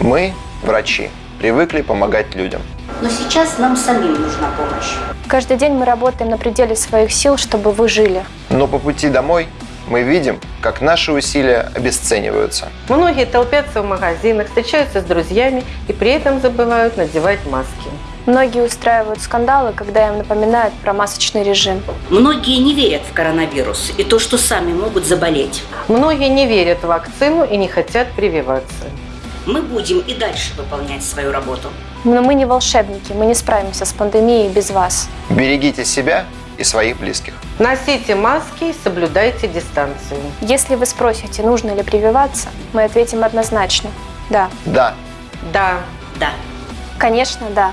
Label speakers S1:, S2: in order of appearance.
S1: Мы, врачи, привыкли помогать людям.
S2: Но сейчас нам самим нужна помощь.
S3: Каждый день мы работаем на пределе своих сил, чтобы вы жили.
S1: Но по пути домой мы видим, как наши усилия обесцениваются.
S4: Многие толпятся в магазинах, встречаются с друзьями и при этом забывают надевать маски.
S3: Многие устраивают скандалы, когда им напоминают про масочный режим.
S2: Многие не верят в коронавирус и то, что сами могут заболеть.
S4: Многие не верят в вакцину и не хотят прививаться.
S2: Мы будем и дальше выполнять свою работу.
S3: Но мы не волшебники, мы не справимся с пандемией без вас.
S1: Берегите себя и своих близких.
S4: Носите маски и соблюдайте дистанцию.
S3: Если вы спросите, нужно ли прививаться, мы ответим однозначно – да.
S1: Да,
S4: Да,
S2: Да.
S3: Конечно, да.